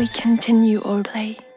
we continue our play.